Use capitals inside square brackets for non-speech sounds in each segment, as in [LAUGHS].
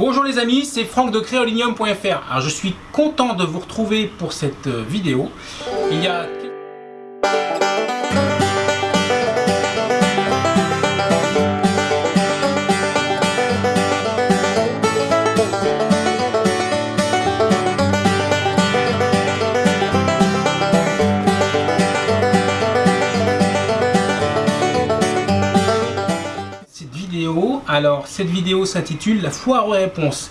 Bonjour les amis, c'est Franck de Créolinium.fr. Je suis content de vous retrouver pour cette euh, vidéo. Il y a Alors, cette vidéo s'intitule La foire aux réponses.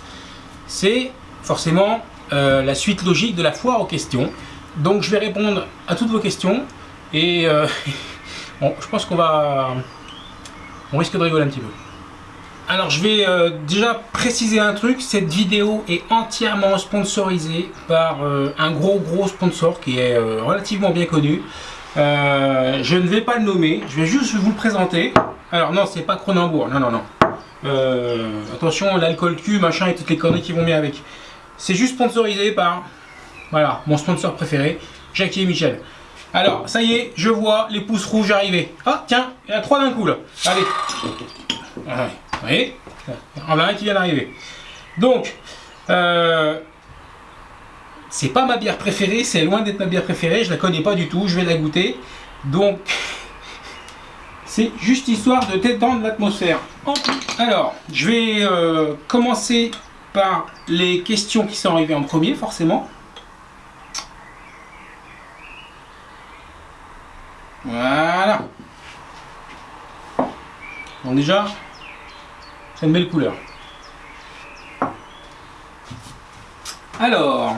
C'est forcément euh, la suite logique de la foire aux questions. Donc, je vais répondre à toutes vos questions. Et euh, [LAUGHS] je pense qu'on va... On risque de rigoler un petit peu. Alors, je vais euh, déjà préciser un truc. Cette vidéo est entièrement sponsorisée par un gros gros sponsor qui est relativement bien connu. je ne vais pas le nommer. Je vais juste vous le présenter. Alors non, c'est pas Cronenbourg. Non, non, non. Euh, attention, l'alcool cul, machin et toutes les conneries qui vont bien avec. C'est juste sponsorisé par, voilà, mon sponsor préféré, Jackie et Michel. Alors, ça y est, je vois les pouces rouges arriver. Ah, tiens, il y en a trois d'un coup là. Allez. Ah, vous voyez Il y a un qui vient d'arriver. Donc, euh, c'est pas ma bière préférée, c'est loin d'être ma bière préférée, je la connais pas du tout, je vais la goûter. Donc, c'est juste histoire de détendre l'atmosphère. Alors, je vais euh, commencer par les questions qui sont arrivées en premier, forcément. Voilà. Bon, déjà, c'est une belle couleur. Alors,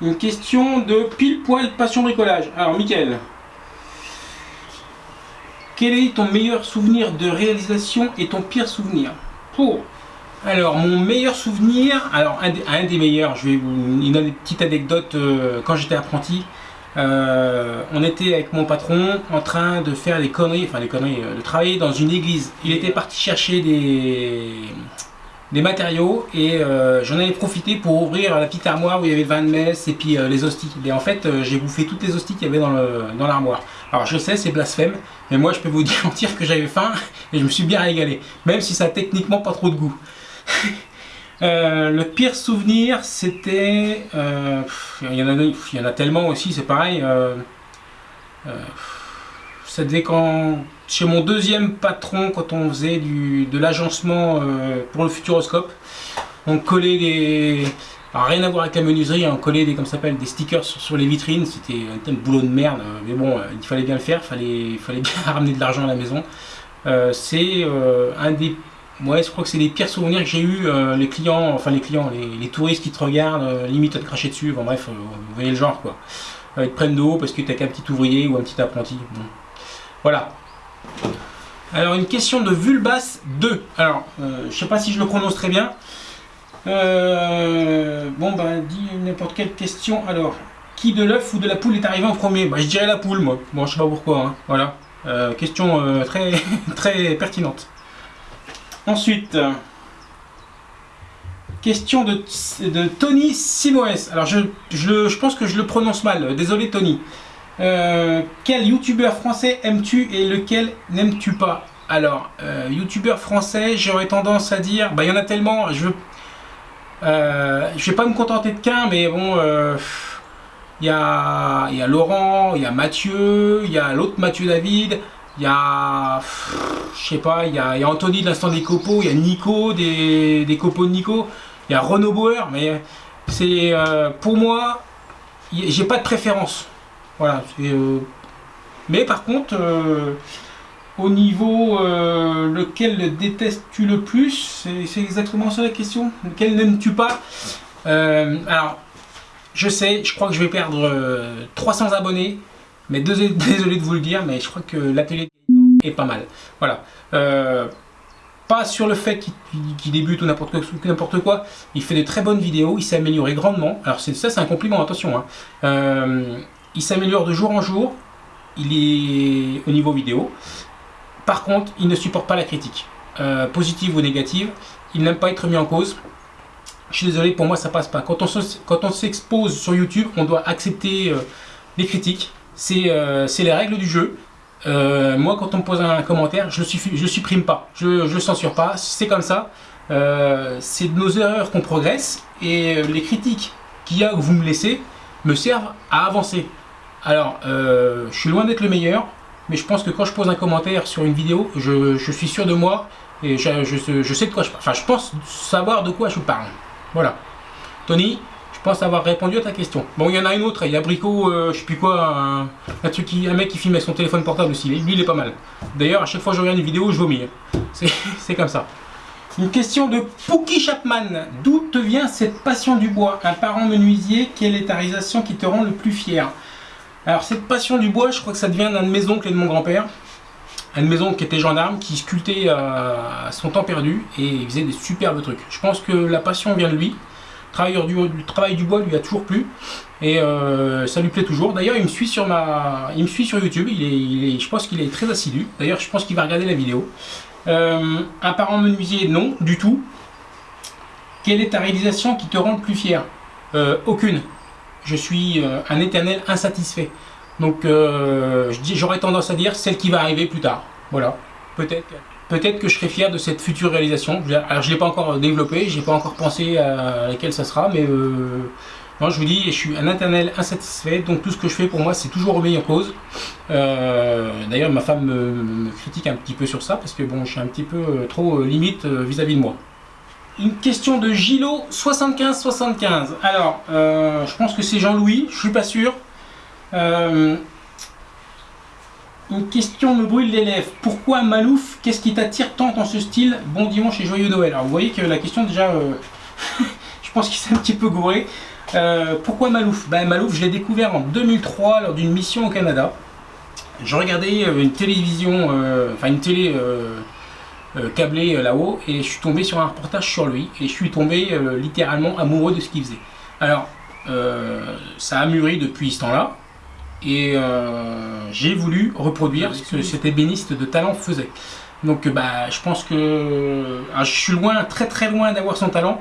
une question de pile poil passion bricolage. Alors, Mickaël, quel est ton meilleur souvenir de réalisation et ton pire souvenir Pour alors, mon meilleur souvenir, alors un, des meilleurs, je vais vous une petite anecdote euh, quand j'étais apprenti. Euh, on était avec mon patron en train de faire des conneries, enfin des conneries, euh, de travailler dans une église. Il était parti chercher des, des matériaux et j'en avais profité pour ouvrir la petite armoire où il y avait le vin de messe et puis les hosties. Et en fait, j'ai bouffé toutes les hosties qu'il y avait dans l'armoire. Alors je sais, c'est blasphème, mais moi je peux vous [LAUGHS] dire que j'avais faim et je me suis bien régalé, même si ça a techniquement pas trop de goût. [LAUGHS] Euh, le pire souvenir, c'était... Euh, il, y en a, il y en a tellement aussi, c'est pareil. Euh, c'était quand, chez mon deuxième patron, quand on faisait du, de l'agencement pour le Futuroscope, on collait les rien à voir avec la menuiserie, on collait des, comme des stickers sur, les vitrines, c'était un, boulot de merde, mais bon, euh, il fallait bien le faire, il fallait, fallait bien [LAUGHS] ramener de l'argent à la maison. Euh, c'est euh, un des, ouais, je crois que c'est les pires souvenirs que j'ai eu, les clients, enfin les clients, les, touristes qui te regardent, limite à te cracher dessus, bon bref, vous voyez le genre quoi. ils te prennent de haut parce que t'as qu'un petit ouvrier ou un petit apprenti. Voilà. Alors une question de Vulbas 2. Alors, je sais pas si je le prononce très bien. Euh, bon, bah, dis n'importe quelle question. Alors, qui de l'œuf ou de la poule est arrivé en premier? Bah, je dirais la poule, moi. Bon, je sais pas pourquoi. Hein. Voilà. Euh, question euh, très, [LAUGHS] très pertinente. Ensuite, question de, de Tony Simoes. Alors, je, je, je, pense que je le prononce mal. Désolé, Tony. Quel youtubeur français aimes-tu et lequel n'aimes-tu pas alors, youtubeur français, j'aurais tendance à dire, bah il y en a tellement, je veux euh, je vais pas me contenter de qu'un, mais bon, euh, il y, a, y, a, Laurent, il y a Mathieu, il y a l'autre Mathieu David, il y a, je sais pas, il y a, Anthony de l'instant des copeaux, il y a Nico des, des copeaux de Nico, il y a Renaud Bauer, mais c'est euh, pour moi, j'ai pas de préférence. Voilà, mais par contre, au niveau euh, lequel détestes-tu le plus C'est exactement ça la question. Lequel n'aimes-tu pas? Euh, Alors, je sais, je crois que je vais perdre 300 euh, abonnés. Mais [LAUGHS] désolé de vous le dire, mais je crois que l'atelier est pas mal. Voilà. pas sur le fait qu'il débute ou n'importe quoi. Il fait de très bonnes vidéos, il s'est amélioré grandement. Alors ça c'est un compliment, attention. Hein. Il s'améliore de jour en jour. Il est au niveau vidéo. Par contre, il ne supporte pas la critique, euh, positive ou négative. Il n'aime pas être mis en cause. Je suis désolé, pour moi ça passe pas. Quand on s'expose sur YouTube, on doit accepter euh, les critiques. Euh, c'est les règles du jeu. moi, quand on me pose un commentaire, je ne supprime pas. Je ne censure pas. C'est comme ça. c'est de nos erreurs qu'on progresse et les critiques qu'il y a que vous me laissez me servent à avancer. Alors, je suis loin d'être le meilleur, mais je pense que quand je pose un commentaire sur une vidéo, je, suis sûr de moi et je, sais de quoi je parle. Enfin, je pense savoir de quoi je parle. Voilà. Tony, je pense avoir répondu à ta question. Bon, il y en a une autre, il y a Brico, euh, je sais plus quoi, un, mec qui filme son téléphone portable aussi. Lui, il est pas mal. D'ailleurs, à chaque fois que je regarde une vidéo, je vomis. [LAUGHS] C'est comme ça. Une question de Pookie Chapman. D'où te vient cette passion du bois? Un parent menuisier, quelle est ta réalisation qui te rend le plus fier? Alors, cette passion du bois, je crois que ça devient d'un de mes oncles et de mon grand-père. Un de mes oncles qui était gendarme, qui sculptait à son temps perdu et il faisait des superbes trucs. Je pense que la passion vient de lui travailleur du, du, travail du bois lui a toujours plu et euh, ça lui plaît toujours. D'ailleurs, il me suit sur ma, il me suit sur YouTube. Je pense qu'il est très assidu. D'ailleurs, je pense qu'il va regarder la vidéo. Euh, un parent menuisier, non, du tout. Quelle est ta réalisation qui te rend le plus fier? Euh, Aucune. Je suis un éternel insatisfait. Donc, j'aurais tendance à dire celle qui va arriver plus tard. Voilà, peut-être peut-être que je serai fier de cette future réalisation. Alors je ne l'ai pas encore développé, je n'ai pas encore pensé à laquelle ça sera, mais euh, moi je vous dis, je suis un internel insatisfait, donc tout ce que je fais pour moi c'est toujours remis en cause. Euh, d'ailleurs ma femme me, critique un petit peu sur ça, parce que bon, je suis un petit peu euh, trop limite vis-à-vis de moi. Une question de Gilo 7575. Alors, je pense que c'est Jean-Louis, je suis pas sûr. Une question me brûle les lèvres. Pourquoi Malouf Qu'est-ce qui t'attire tant dans ce style Bon dimanche et joyeux Noël. Alors vous voyez que la question déjà, euh, [LAUGHS] je pense qu'il s'est un petit peu gouré. Euh, pourquoi Malouf? Ben, Malouf, je l'ai découvert en 2003 lors d'une mission au Canada. Je regardais euh, une télévision, enfin une télé câblée là-haut et je suis tombé sur un reportage sur lui et je suis tombé littéralement amoureux de ce qu'il faisait. Alors, ça a mûri depuis ce temps-là. Et euh, j'ai voulu reproduire ce que cet ébéniste de talent faisait. Donc bah, je pense que ah, je suis loin, très très loin d'avoir son talent.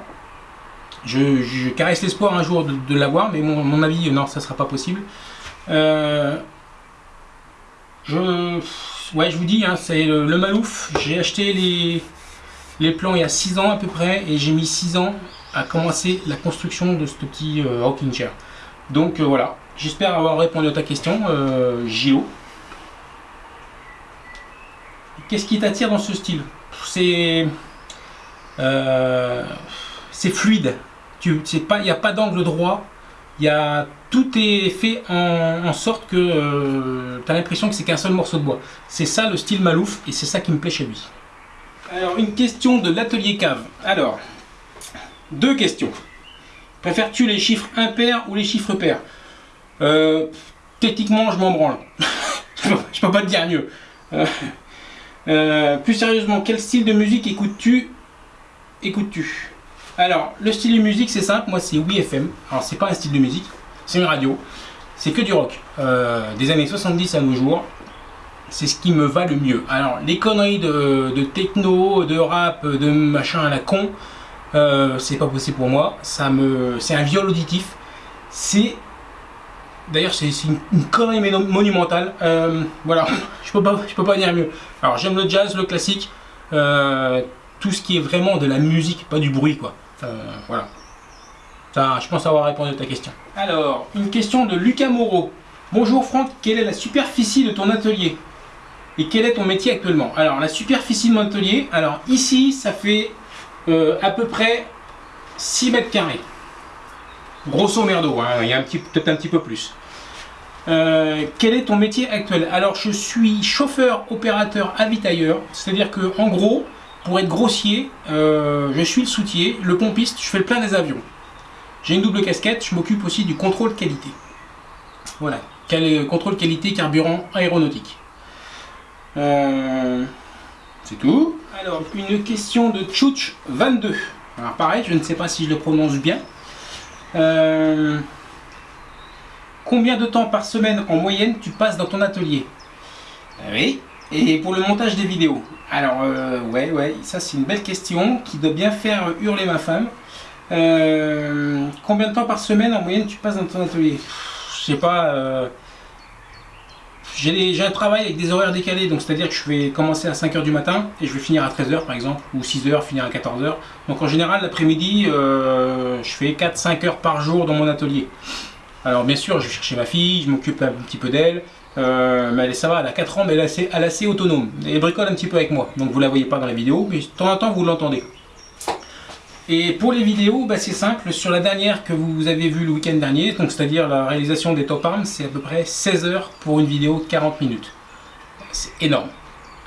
Je, caresse l'espoir un jour de, l'avoir, mais mon, avis, non, ça sera pas possible. Euh, je, ouais, je vous dis, hein, c'est le, Malouf. J'ai acheté les, les plans il y a 6 ans à peu près, et j'ai mis 6 ans à commencer la construction de ce petit euh, rocking chair. Donc voilà, J'espère avoir répondu à ta question, euh, Qu'est-ce qui t'attire dans ce style? C'est euh, c'est fluide. Il n'y a pas d'angle droit. Tout est fait en, sorte que euh, tu as l'impression que c'est qu'un seul morceau de bois. C'est ça le style Malouf et c'est ça qui me plaît chez lui. Alors, une question de l'atelier cave. Alors, deux questions. Préfères-tu les chiffres impairs ou les chiffres pairs euh, techniquement, je m'en branle. [LAUGHS] je peux pas te dire mieux. Euh, euh, plus sérieusement, quel style de musique écoutes-tu? Écoutes-tu? Alors, le style de musique, c'est simple. Moi, c'est WeFM. Alors, c'est pas un style de musique, c'est une radio. C'est que du rock. des années 70 à nos jours. C'est ce qui me va le mieux. Alors, les conneries de, techno, de rap, de machin à la con, c'est pas possible pour moi. Ça me, c'est un viol auditif. C'est D'ailleurs, c'est une, connerie monumentale. Euh, voilà, je peux pas, je peux pas dire mieux. Alors, j'aime le jazz, le classique, euh, tout ce qui est vraiment de la musique, pas du bruit, quoi. Euh, voilà. Je pense avoir répondu à ta question. Alors, une question de Lucas Moreau. Bonjour Franck, quelle est la superficie de ton atelier? Et quel est ton métier actuellement? Alors, la superficie de mon atelier, alors ici, ça fait à peu près 6 mètres carrés. Grosso merdo, hein, il y a peut-être un petit peu plus. Euh, quel est ton métier actuel? Alors je suis chauffeur opérateur avitailleur, c'est-à-dire que en gros, pour être grossier, euh, je suis le soutier, le pompiste, je fais le plein des avions. J'ai une double casquette, je m'occupe aussi du contrôle qualité. Voilà, contrôle qualité carburant aéronautique. Euh, c'est tout. Alors, une question de Chouch 22. Alors pareil, je ne sais pas si je le prononce bien. Combien de temps par semaine en moyenne tu passes dans ton atelier? Euh, Oui. Et pour le montage des vidéos Alors, euh, ouais, ouais, ça c'est une belle question qui doit bien faire hurler ma femme. Euh, combien de temps par semaine en moyenne tu passes dans ton atelier? Je sais pas. j'ai un travail avec des horaires décalés, donc c'est-à-dire que je vais commencer à 5h du matin et je vais finir à 13h par exemple, ou 6h, finir à 14h. Donc en général, l'après-midi, euh, je fais 4-5 heures par jour dans mon atelier. Alors bien sûr, je vais chercher ma fille, je m'occupe un petit peu d'elle, euh, mais elle, ça va, elle a 4 ans, mais elle est, assez, elle assez autonome. Elle bricole un petit peu avec moi, donc vous la voyez pas dans la vidéo, mais de temps en temps vous l'entendez. Et pour les vidéos, bah, c'est simple, sur la dernière que vous avez vue le week-end dernier, donc c'est-à-dire la réalisation des top arms, c'est à peu près 16 heures pour une vidéo de 40 minutes. C'est énorme.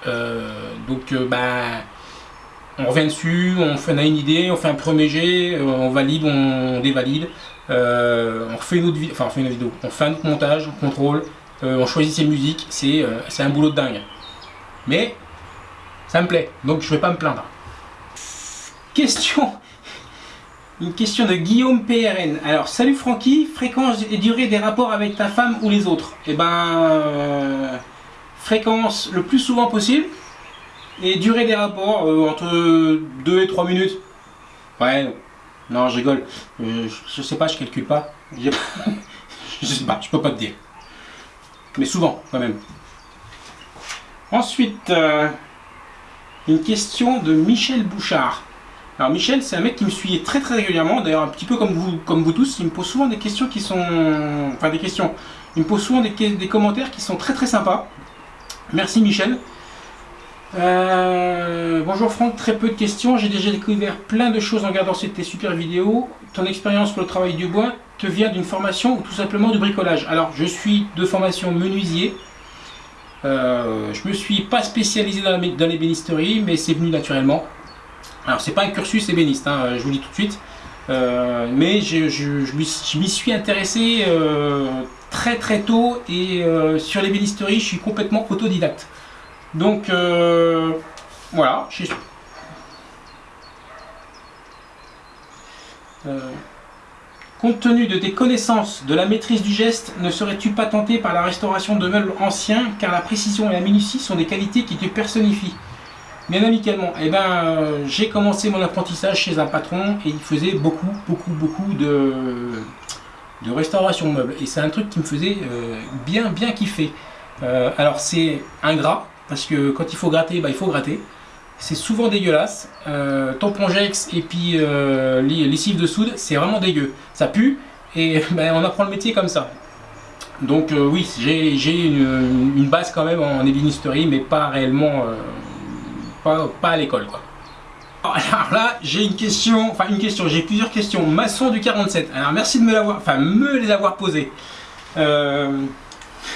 Euh, donc euh, bah, on revient dessus, on, a une idée, on fait un premier jet, euh, on valide, on dévalide, on refait une autre enfin on fait une vidéo, on fait un autre montage, on contrôle, on choisit ses musiques, c'est un boulot de dingue. Mais ça me plaît, donc je vais pas me plaindre. Question une question de Guillaume PRN. Alors, salut Francky, fréquence et durée des rapports avec ta femme ou les autres? Eh ben, euh, fréquence le plus souvent possible et durée des rapports euh, entre 2 et 3 minutes. Ouais, non, je rigole. Euh, je, sais pas, je calcule pas. je sais pas, [LAUGHS] je peux pas te dire. Mais souvent, quand même. Ensuite, une question de Michel Bouchard. Alors Michel, c'est un mec qui me suit très très régulièrement, d'ailleurs un petit peu comme vous, comme vous tous, il me pose souvent des questions qui sont... Enfin des questions, il me pose souvent des, des commentaires qui sont très très sympas. Merci Michel. Euh, bonjour Franck, très peu de questions, j'ai déjà découvert plein de choses en regardant cette super vidéo. Ton expérience pour le travail du bois te vient d'une formation ou tout simplement du bricolage? Alors je suis de formation menuisier, euh, je me suis pas spécialisé dans, bénisteries, mais c'est venu naturellement. Alors c'est pas un cursus ébéniste, hein, je vous dis tout de suite, euh, mais je, m'y suis intéressé euh, très très tôt et sur l'ébénisterie je suis complètement autodidacte. Donc voilà. compte tenu de tes connaissances de la maîtrise du geste, ne serais-tu pas tenté par la restauration de meubles anciens car la précision et la minutie sont des qualités qui te personnifient? Bien amicalement, eh ben, euh, j'ai commencé mon apprentissage chez un patron et il faisait beaucoup, beaucoup, beaucoup de, de restauration de meubles. Et c'est un truc qui me faisait euh, bien, bien kiffer. Euh, alors c'est ingrat, parce que quand il faut gratter, bah, il faut gratter. C'est souvent dégueulasse. Tampongex et puis lessive de soude, c'est vraiment dégueu. Ça pue et [LAUGHS] ben, on apprend le métier comme ça. Donc oui, j'ai une, une, base quand même en ébénisterie, mais pas réellement pas, à l'école quoi. Alors là, j'ai une question, enfin une question, j'ai plusieurs questions. Maçon du 47. Alors merci de me l'avoir, enfin me les avoir posées. Euh,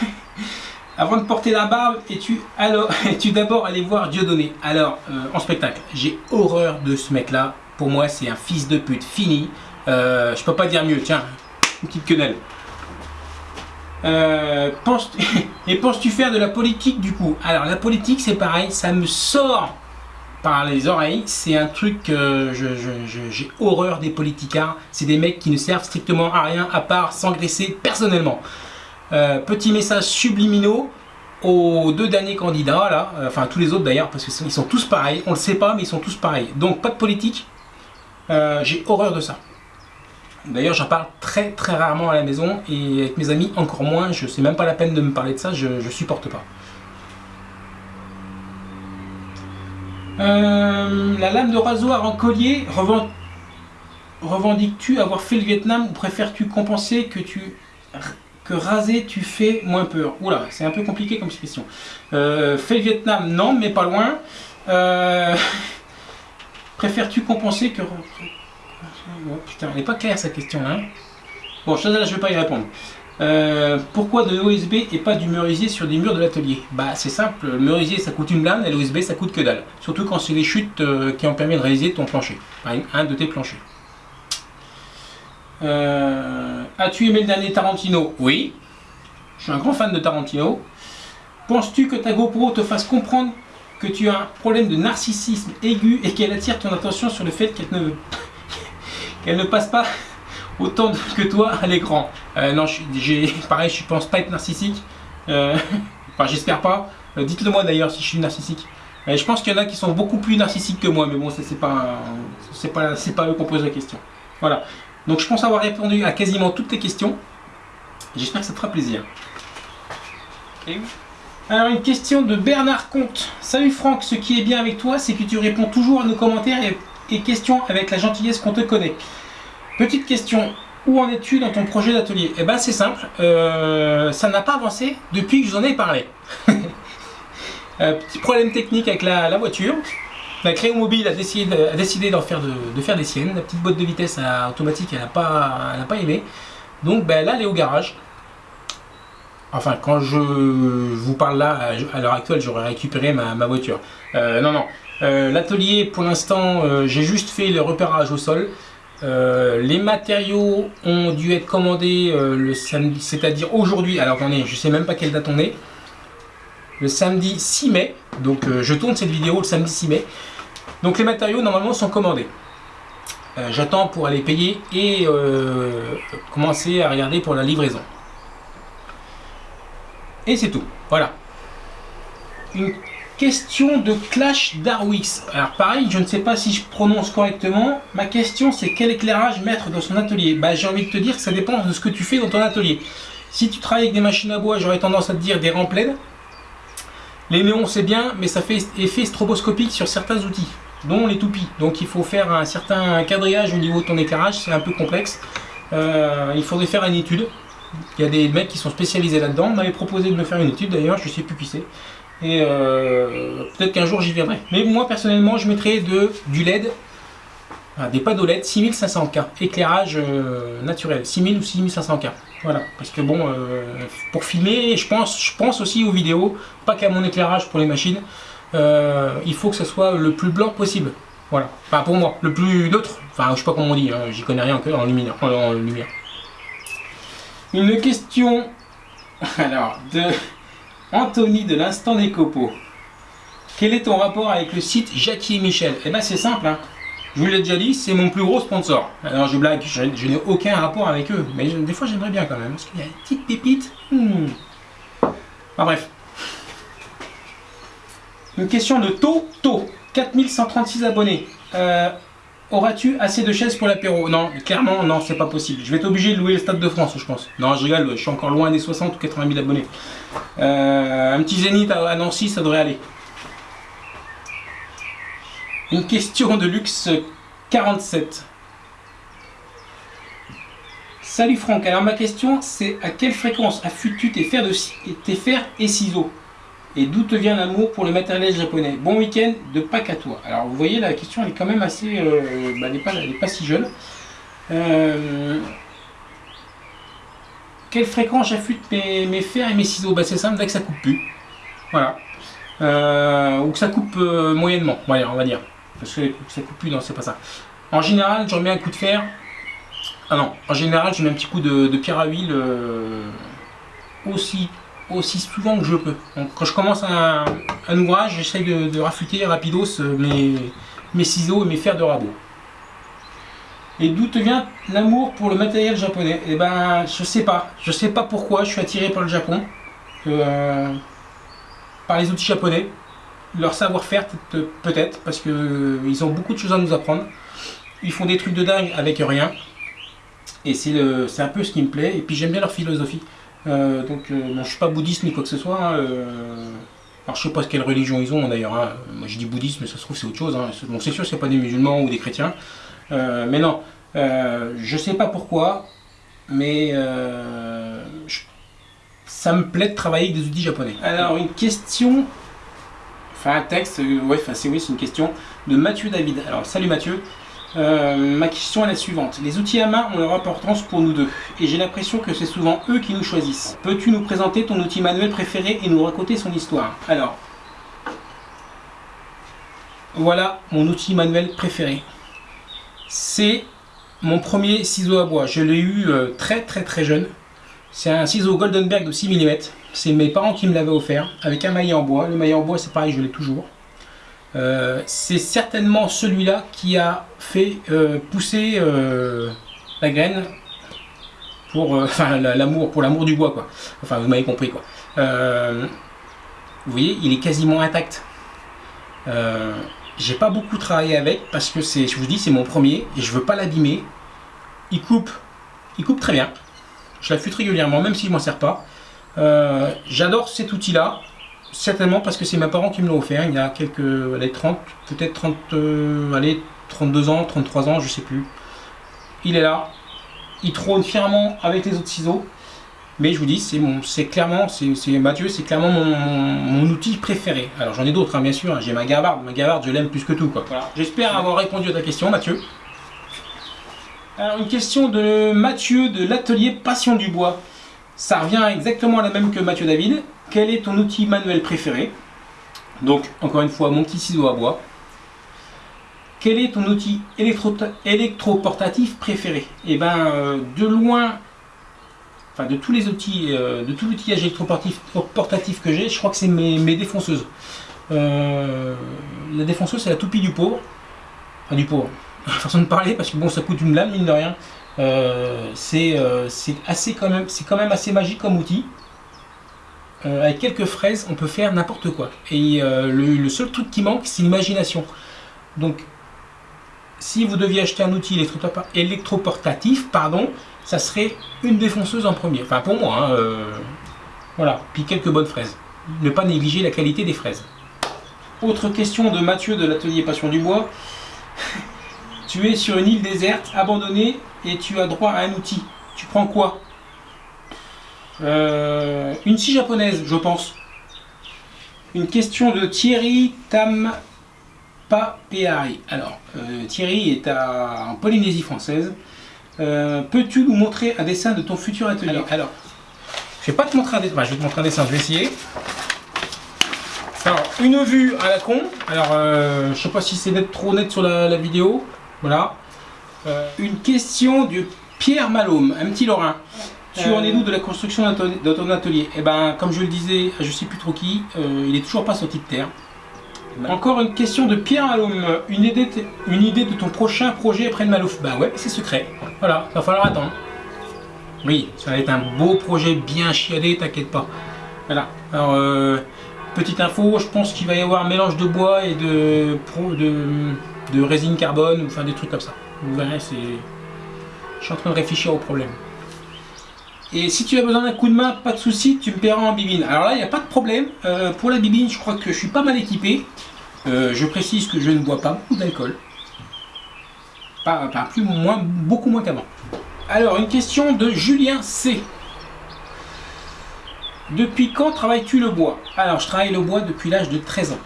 [LAUGHS] avant de porter la barbe, es-tu [LAUGHS] es-tu d'abord allé voir Dieudonné? Alors euh, en spectacle, j'ai horreur de ce mec-là. Pour moi, c'est un fils de pute fini. Euh, je peux pas dire mieux. Tiens, une petite quenelle. Euh, [LAUGHS] et penses-tu faire de la politique du coup? Alors la politique c'est pareil, ça me sort par les oreilles, c'est un truc que j'ai horreur des politicards, c'est des mecs qui ne servent strictement à rien à part s'engraisser personnellement. Euh, petit message subliminaux aux deux derniers candidats là, euh, enfin tous les autres d'ailleurs parce qu'ils sont tous pareils, on le sait pas mais ils sont tous pareils. Donc pas de politique, j'ai horreur de ça. D'ailleurs, j'en parle très très rarement à la maison et avec mes amis encore moins. Je sais même pas la peine de me parler de ça, je, ne supporte pas. Euh, la lame de rasoir en collier, revendiques-tu avoir fait le Vietnam ou préfères-tu compenser que tu que raser tu fais moins peur Oula, c'est un peu compliqué comme question. Euh, fait le Vietnam, non, mais pas loin. Euh, [LAUGHS] préfères-tu compenser que putain, elle n'est pas claire cette question hein Bon, je ne vais pas y répondre. Euh, pourquoi de l'OSB et pas du merisier sur des murs de l'atelier? Bah c'est simple, le merisier ça coûte une blinde et l'OSB ça coûte que dalle. Surtout quand c'est les chutes euh, qui ont permis de réaliser ton plancher, un de tes planchers. Euh, as-tu aimé le dernier Tarantino Oui, je suis un grand fan de Tarantino. Penses-tu que ta GoPro te fasse comprendre que tu as un problème de narcissisme aigu et qu'elle attire ton attention sur le fait qu'elle ne [LAUGHS] qu'elle ne passe pas autant que toi à l'écran? Euh, non, j'ai [LAUGHS] pareil, je pense pas être narcissique. Euh, [LAUGHS] enfin, j'espère pas. Dites-le moi d'ailleurs si je suis narcissique. je pense qu'il y en a qui sont beaucoup plus narcissiques que moi, mais bon, c'est pas, c'est pas, pas eux qu'on pose la question. Voilà. Donc, je pense avoir répondu à quasiment toutes tes questions. J'espère que ça te fera plaisir. Alors une question de Bernard Comte. Salut Franck, ce qui est bien avec toi, c'est que tu réponds toujours à nos commentaires et, questions avec la gentillesse qu'on te connaît. Petite question, où en es-tu dans ton projet d'atelier? Eh ben c'est simple, euh, ça n'a pas avancé depuis que je vous en ai parlé. [LAUGHS] Euh, petit problème technique avec la, voiture. La Créo Mobile a décidé, de, faire des siennes. La petite boîte de vitesse automatique, elle n'a pas, aimé. Donc ben, là, elle est au garage. Enfin, quand je vous parle là, à l'heure actuelle, j'aurais récupéré ma, voiture. Euh, non, non. Euh, l'atelier, pour l'instant, euh, j'ai juste fait le repérage au sol. les matériaux ont dû être commandés le samedi, c'est-à-dire aujourd'hui. Alors, attendez, je sais même pas quelle date on est. Le samedi 6 mai. Donc, je tourne cette vidéo le samedi 6 mai. Donc, les matériaux, normalement, sont commandés. J'attends pour aller payer et commencer à regarder pour la livraison. Et c'est tout. Voilà. Une question de Clash Darwix. Alors pareil, je ne sais pas si je prononce correctement. Ma question c'est quel éclairage mettre dans son atelier? Bah, J'ai envie de te dire que ça dépend de ce que tu fais dans ton atelier. Si tu travailles avec des machines à bois, j'aurais tendance à te dire des rampes. Les néons c'est bien, mais ça fait effet stroboscopique sur certains outils, dont les toupies. Donc il faut faire un certain quadrillage au niveau de ton éclairage, c'est un peu complexe. Euh, il faudrait faire une étude. Il y a des mecs qui sont spécialisés là-dedans. On m'avait proposé de me faire une étude d'ailleurs, je sais plus qui c'est. Et euh, peut-être qu'un jour j'y viendrai. Mais moi personnellement, je mettrais de, du LED, des panneaux LED 6500K, éclairage euh, naturel, 6000 ou 6500K. Voilà, parce que bon, euh, pour filmer, je pense, je pense aussi aux vidéos, pas qu'à mon éclairage pour les machines. il faut que ce soit le plus blanc possible. Voilà, enfin pour moi, le plus neutre. Enfin, je sais pas comment on dit, hein, j'y connais rien encore en lumière. En lumière. Une question [LAUGHS] alors de Anthony de l'instant des copeaux. Quel est ton rapport avec le site Jackie et Michel? Eh bien c'est simple, hein. Je vous l'ai déjà dit, c'est mon plus gros sponsor. Alors je blague, je, n'ai aucun rapport avec eux, mais des fois j'aimerais bien quand même, parce qu'il y a une petite pépite. Hmm. Bref. Une question de Toto, 4136 abonnés. Euh, Auras-tu assez de chaises pour l'apéro? Non, clairement, non, c'est pas possible. Je vais être obligé de louer le Stade de France, je pense. Non, je rigole, je suis encore loin des 60 ou 80 000 abonnés. Euh, un petit zénith à Nancy, ça devrait aller. Une question de luxe 47. Salut Franck, alors ma question c'est à quelle fréquence affûtes-tu tes fers, de, tes fers et ciseaux? Et d'où te vient l'amour pour le matériel japonais? Bon week-end de Pâques à toi. Alors vous voyez, la question elle est quand même assez... Euh, bah, elle n'est pas, si jeune. Euh, quelle fréquence j'affûte mes, fers et mes ciseaux? Bah, C'est simple, dès que ça coupe plus. Voilà. Euh, ou que ça coupe moyennement, on va dire. Parce que ça coupe plus, non, c'est pas ça. En général, je remets un coup de fer. Ah non, en général, je mets un petit coup de, pierre à huile aussi aussi souvent que je peux. quand je commence un, ouvrage, j'essaye de, de, rafuter rapidos euh, mes, mes ciseaux et mes fers de rabot. Et d'où te vient l'amour pour le matériel japonais? Eh ben, je sais pas. Je sais pas pourquoi je suis attiré par le Japon. Euh, par les outils japonais. Leur savoir-faire, peut-être, parce qu'ils euh, ont beaucoup de choses à nous apprendre. Ils font des trucs de dingue avec rien. Et c'est un peu ce qui me plaît. Et puis j'aime bien leur philosophie. Euh, donc, euh, je suis pas bouddhiste ni quoi que ce soit. Hein, euh, alors, je sais pas quelle religion ils ont d'ailleurs. Hein. Moi, je dis bouddhisme, mais ça se trouve c'est autre chose. Hein. Bon, c'est sûr, c'est pas des musulmans ou des chrétiens. mais non, je sais pas pourquoi, mais ça me plaît de travailler avec des outils japonais. Alors, une question, enfin un texte, ouais, c'est oui, c'est une question de Mathieu David. Alors, salut Mathieu. Euh, ma question est la suivante. Les outils à main ont leur importance pour nous deux, et j'ai l'impression que c'est souvent eux qui nous choisissent. Peux-tu nous présenter ton outil manuel préféré et nous raconter son histoire? Alors, voilà mon outil manuel préféré. C'est mon premier ciseau à bois. Je l'ai eu euh, très très très jeune. C'est un ciseau Goldenberg de 6 mm. C'est mes parents qui me l'avaient offert, avec un maillet en bois. Le maillet en bois, c'est pareil, je l'ai toujours. Euh, c'est certainement celui-là qui a fait euh, pousser euh, la graine pour [LAUGHS] l'amour pour l'amour du bois quoi. Enfin vous m'avez compris quoi. vous voyez, il est quasiment intact. J'ai pas beaucoup travaillé avec parce que c'est, je vous dis, c'est mon premier et je veux pas l'abîmer. Il coupe, il coupe très bien. Je l'affûte régulièrement, même si je m'en sers pas. J'adore cet outil-là, certainement parce que c'est mes parents qui me l'ont offert il y a quelques, allez, 30, peut-être 30, allez, 32 ans, 33 ans, je sais plus. Il est là, il trône fièrement avec les autres ciseaux. Mais je vous dis, c'est clairement, c'est Mathieu, c'est clairement mon, outil préféré. Alors j'en ai d'autres, hein, bien sûr. Hein. J'ai ma gavarde, ma gavarde, je l'aime plus que tout. Voilà. J'espère avoir répondu à ta question, Mathieu. Alors une question de Mathieu de l'atelier Passion du Bois. Ça revient exactement à la même que Mathieu David. Quel est ton outil manuel préféré Donc encore une fois, mon petit ciseau à bois. Quel est ton outil électroportatif préféré? Eh bien, euh, de loin, enfin de tous les outils, euh, de tout l'outillage électroportatif que j'ai, je crois que c'est mes, défonceuses. Euh, la défonceuse, c'est la toupie du pauvre. Enfin, du pauvre. [LAUGHS] Façon de parler, parce que bon, ça coûte une lame, mine de rien. C'est assez quand même, c'est quand même assez magique comme outil. avec quelques fraises, on peut faire n'importe quoi. Et le, seul truc qui manque, c'est l'imagination. Donc, si vous deviez acheter un outil électroportatif, pardon, ça serait une défonceuse en premier. Enfin pour moi, hein, euh, voilà. Puis quelques bonnes fraises. Ne pas négliger la qualité des fraises. Autre question de Mathieu de l'atelier Passion du Bois. [LAUGHS] tu es sur une île déserte, abandonnée, et tu as droit à un outil. Tu prends quoi? Euh, Une scie japonaise, je pense. Une question de Thierry Tam pas Alors, euh, Thierry est en Polynésie française. Euh, peux-tu nous montrer un dessin de ton futur atelier? Alors, je vais pas te montrer un dessin, je vais te montrer un dessin, je vais essayer. Alors, une vue à la con. Alors, je sais pas si c'est trop net sur la, vidéo. Voilà. Une question de Pierre Malhomme, un petit Lorrain. Tu en es d'où de la construction de ton atelier? Eh ben, comme je le disais, je sais plus trop qui, il est toujours pas sorti de terre. Encore une question de Pierre Maloum. Une idée, une idée de ton prochain projet après le Malouf? Ben ouais, c'est secret. Voilà, va falloir attendre. Oui, ça va être un beau projet bien chiadé, t'inquiète pas. Voilà. Alors, euh, petite info, je pense qu'il va y avoir un mélange de bois et de, de, de résine carbone, enfin des trucs comme ça. Vous verrez. Je suis en train de réfléchir au problème. Et si tu as besoin d'un coup de main, pas de souci, tu me paieras en bibine. Alors là, il n'y a pas de problème. Euh, pour la bibine, je crois que je suis pas mal équipé. Euh, je précise que je ne bois pas beaucoup d'alcool. Pas, plus, moins, beaucoup moins qu'avant. Alors, une question de Julien C. Depuis quand travailles-tu le bois? Alors, je travaille le bois depuis l'âge de 13 ans.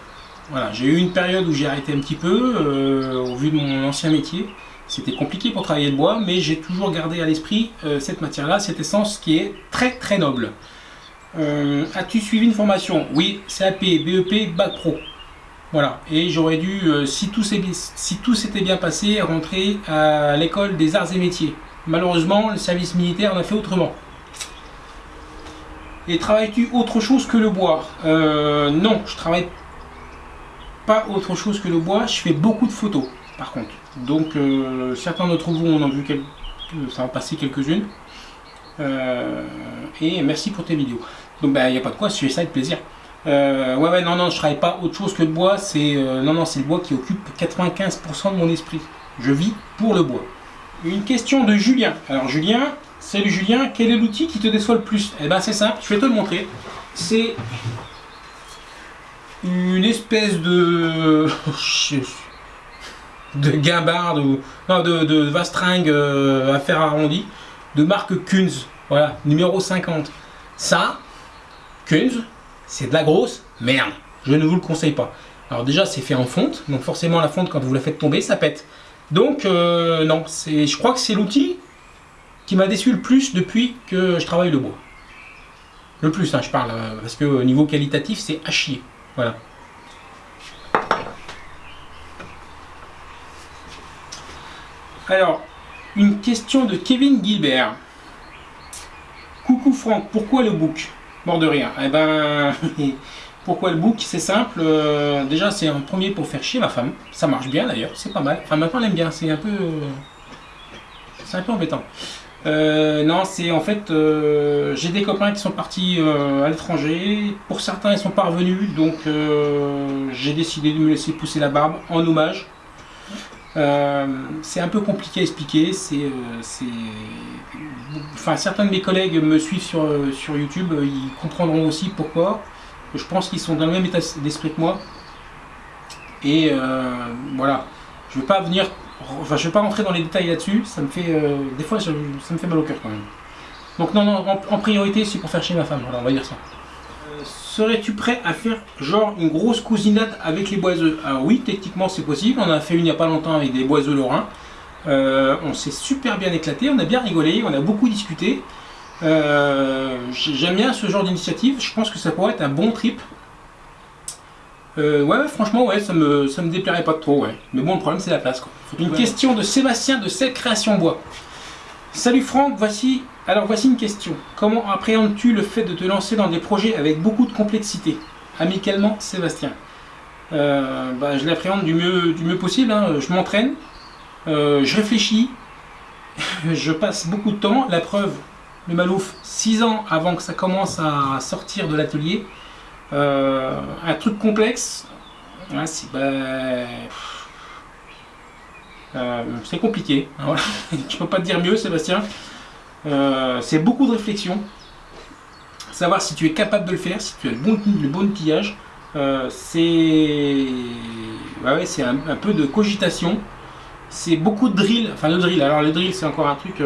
Voilà, j'ai eu une période où j'ai arrêté un petit peu, euh, au vu de mon ancien métier. C'était compliqué pour travailler le bois, mais j'ai toujours gardé à l'esprit euh, cette matière-là, cette essence qui est très très noble. As-tu suivi une formation? Oui, CAP, BEP, Bac Pro. Voilà, et j'aurais dû, euh, si tout s'était bien passé, rentrer à l'école des arts et métiers. Malheureusement, le service militaire en a fait autrement. Et travailles-tu autre chose que le bois? Euh, Non, je travaille pas autre chose que le bois, je fais beaucoup de photos par contre. Donc euh, certains d'entre vous en ont vu quelques, ça va passer quelques-unes. et merci pour tes vidéos. Donc il ben, n'y a pas de quoi, je fais ça avec plaisir. Euh, ouais, ouais, non, non, je travaille pas autre chose que le bois. C'est euh, non, non, c'est le bois qui occupe 95% de mon esprit. Je vis pour le bois. Une question de Julien. Alors Julien, salut Julien, quel est l'outil qui te déçoit le plus? Eh ben c'est simple, je vais te le montrer. C'est une espèce de [LAUGHS] de guimbarde ou non, de, de vastringue euh, à fer arrondi de marque Kunz. Voilà, numéro 50. Ça, Kunz, c'est de la grosse merde. Je ne vous le conseille pas. Alors déjà, c'est fait en fonte, donc forcément la fonte, quand vous la faites tomber, ça pète. Donc euh, non, je crois que c'est l'outil qui m'a déçu le plus depuis que je travaille le bois. Le plus, hein, je parle, euh, parce que au niveau qualitatif, c'est à chier. Voilà. Alors, une question de Kevin Gilbert. Coucou Franck, pourquoi le book? Mort de rire. Eh ben, [LAUGHS] pourquoi le book? C'est simple. Euh, déjà, c'est un premier pour faire chier ma femme. Ça marche bien d'ailleurs, c'est pas mal. Enfin, maintenant, elle aime bien. C'est un peu. C'est un peu embêtant. Euh, non, c'est en fait, euh, j'ai des copains qui sont partis à l'étranger. Pour certains, ils sont pas revenus, donc j'ai décidé de me laisser pousser la barbe en hommage. c'est un peu compliqué à expliquer. C'est, enfin, certains de mes collègues me suivent sur, sur YouTube, ils comprendront aussi pourquoi. Je pense qu'ils sont dans le même état d'esprit que moi. Et voilà, je ne vais pas venir, enfin, je vais pas rentrer dans les détails là-dessus. Ça me fait, des fois, ça me fait mal au cœur quand même. Donc non, en, priorité, c'est pour faire chez ma femme. Voilà, on va dire ça. Euh, serais-tu prêt à faire genre une grosse cousinade avec les boiseux? Alors oui, techniquement c'est possible. On a fait une il n'y a pas longtemps avec des boiseux lorrains. Euh, on s'est super bien éclaté, on a bien rigolé, on a beaucoup discuté. Euh, j'aime bien ce genre d'initiative. Je pense que ça pourrait être un bon trip. Ouais, franchement, ouais, ça me, ça me déplairait pas trop, ouais. Mais bon, le problème, c'est la place, Une question de Sébastien de Celle Création Bois. Salut Franck, voici alors voici une question. Comment appréhendes-tu le fait de te lancer dans des projets avec beaucoup de complexité? Amicalement, Sébastien. Euh, bah, je l'appréhende du mieux, du mieux possible. Hein. Je m'entraîne, euh, je réfléchis, [LAUGHS] je passe beaucoup de temps. La preuve, le Malouf, 6 ans avant que ça commence à sortir de l'atelier. Euh, un truc complexe, c'est bah, compliqué. Hein, [LAUGHS] je peux pas te dire mieux, Sébastien. Euh, c'est beaucoup de réflexion. Savoir si tu es capable de le faire, si tu as le bon, le bon outillage. Euh, c'est c'est un, peu de cogitation. C'est beaucoup de drill. Enfin, le drill. Alors, le drill, c'est encore un truc.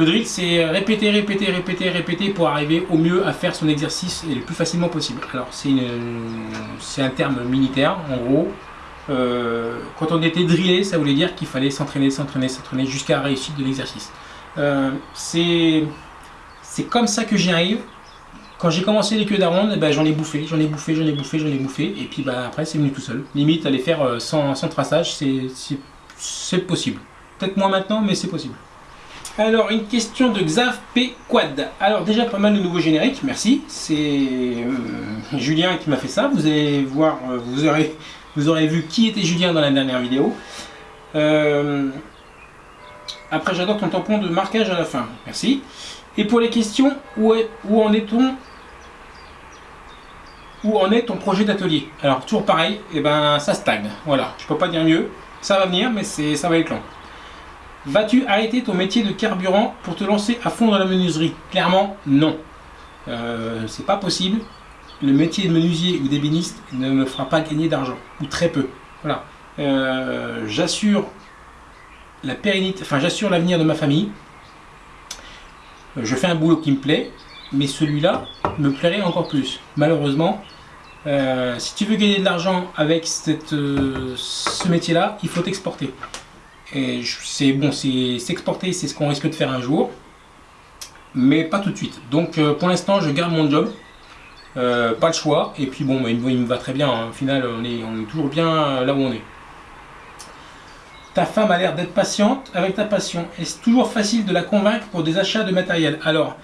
Euh, le drill, c'est répéter, répéter, répéter, répéter pour arriver au mieux à faire son exercice et le plus facilement possible. Alors, c'est un terme militaire, en gros. quand on était drillé, ça voulait dire qu'il fallait s'entraîner, s'entraîner, s'entraîner jusqu'à la réussite de l'exercice. Euh, c'est comme ça que j'y arrive. Quand j'ai commencé les queues d'aronde, ben, j'en ai bouffé, j'en ai bouffé, j'en ai bouffé, j'en ai bouffé. Et puis ben, après, c'est venu tout seul. Limite, aller faire euh, sans, sans traçage, c'est possible. Peut-être moins maintenant, mais c'est possible. Alors, une question de Xav P. Quad. Alors, déjà pas mal de nouveaux génériques, merci. C'est euh, [LAUGHS] Julien qui m'a fait ça. Vous allez voir, vous aurez, vous aurez vu qui était Julien dans la dernière vidéo. Euh, après, j'adore ton tampon de marquage à la fin. Merci. Et pour les questions, où, est, où en est-on? Où en est ton projet d'atelier? Alors, toujours pareil, et eh ben, ça stagne. Voilà, je peux pas dire mieux. Ça va venir, mais ça va être long. Vas-tu arrêter ton métier de carburant pour te lancer à fond dans la menuiserie Clairement, non. Euh, c'est pas possible. Le métier de menuisier ou d'ébéniste ne me fera pas gagner d'argent, ou très peu. Voilà. Euh, j'assure la pérennité, enfin j'assure l'avenir de ma famille. Je fais un boulot qui me plaît, mais celui-là me plairait encore plus. Malheureusement, euh, si tu veux gagner de l'argent avec euh, ce métier-là, il faut t'exporter. C'est bon, c'est s'exporter, c'est ce qu'on risque de faire un jour, mais pas tout de suite. Donc pour l'instant, je garde mon job, pas le choix. Et puis bon, il, me va très bien. Hein. Au final, on est, on est toujours bien là où on est. Ta femme a l'air d'être patiente avec ta passion. Est-ce toujours facile de la convaincre pour des achats de matériel? Alors,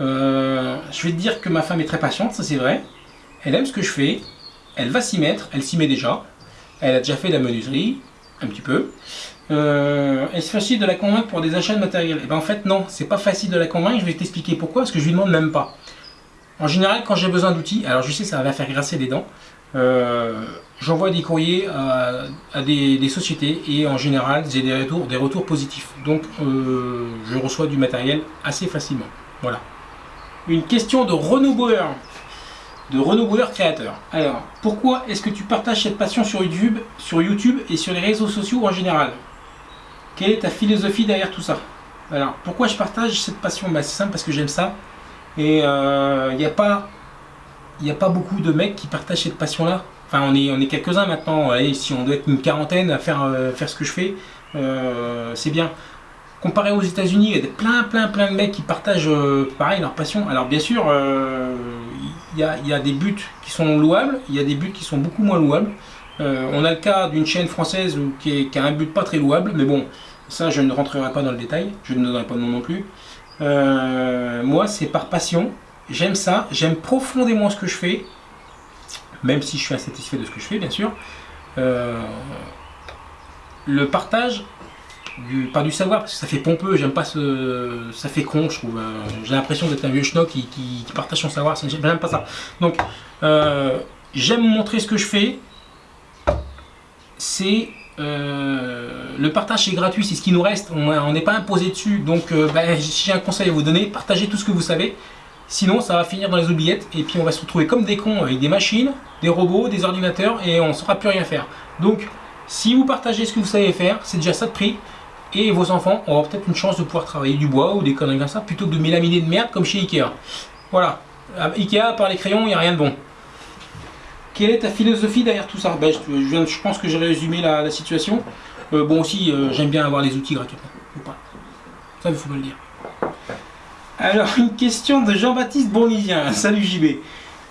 euh, je vais te dire que ma femme est très patiente, ça c'est vrai. Elle aime ce que je fais. Elle va s'y mettre, elle s'y met déjà. Elle a déjà fait de la menuiserie, un petit peu. Euh, Est-ce facile de la convaincre pour des achats de matériel? Et eh bien en fait non, c'est pas facile de la convaincre, je vais t'expliquer pourquoi, parce que je lui demande même pas. En général, quand j'ai besoin d'outils, alors je sais ça va faire grasser les dents, euh, j'envoie des courriers à, des, sociétés et en général j'ai des retours, positifs. Donc euh, je reçois du matériel assez facilement. Voilà. Une question de Renaud de Renaud créateur. Alors, pourquoi est-ce que tu partages cette passion sur YouTube, sur YouTube et sur les réseaux sociaux en général? Quelle est ta philosophie derrière tout ça? Alors, pourquoi je partage cette passion? Bah, C'est simple parce que j'aime ça. Et il euh, n'y a pas a pas beaucoup de mecs qui partagent cette passion-là. Enfin, on est, on est quelques-uns maintenant. Si on doit être une quarantaine à faire, euh, faire ce que je fais, euh, c'est bien. Comparé aux États-Unis, il y a plein, plein, plein de mecs qui partagent pareil leur passion. Alors, bien sûr, il y a, y, a, des buts qui sont louables, il y a des buts qui sont beaucoup moins louables. on a le cas d'une chaîne française qui, a un but pas très louable, mais bon, ça je ne rentrerai pas dans le détail, je ne donnerai pas de nom non plus. moi, c'est par passion, J'aime ça, j'aime profondément ce que je fais, même si je suis insatisfait de ce que je fais, bien sûr. Euh, le partage, du, pas du savoir, parce que ça fait pompeux, j'aime pas ce. Ça fait con, je trouve. Euh, j'ai l'impression d'être un vieux schnock qui, partage son savoir, j'aime pas ça. Donc, euh, j'aime montrer ce que je fais. C'est euh, le partage c'est gratuit, c'est ce qui nous reste, on n'est pas imposé dessus. Donc euh, ben, j'ai un conseil à vous donner, partagez tout ce que vous savez. Sinon ça va finir dans les oubliettes et puis on va se retrouver comme des cons avec des machines, des robots, des ordinateurs et on ne saura plus rien faire. Donc si vous partagez ce que vous savez faire, c'est déjà ça de prix. Et vos enfants auront peut-être une chance de pouvoir travailler du bois ou des conneries comme ça plutôt que de mélaminer de merde comme chez Ikea. Voilà. Ikea, par les crayons, il n'y a rien de bon. Quelle est ta philosophie derrière tout ça? Ben, je, pense que j'ai résumé la, situation. Euh, bon aussi, euh, j'aime bien avoir les outils gratuitement. Ça, il faut me le dire. Alors, une question de Jean-Baptiste Bournisien. [LAUGHS] Salut JB.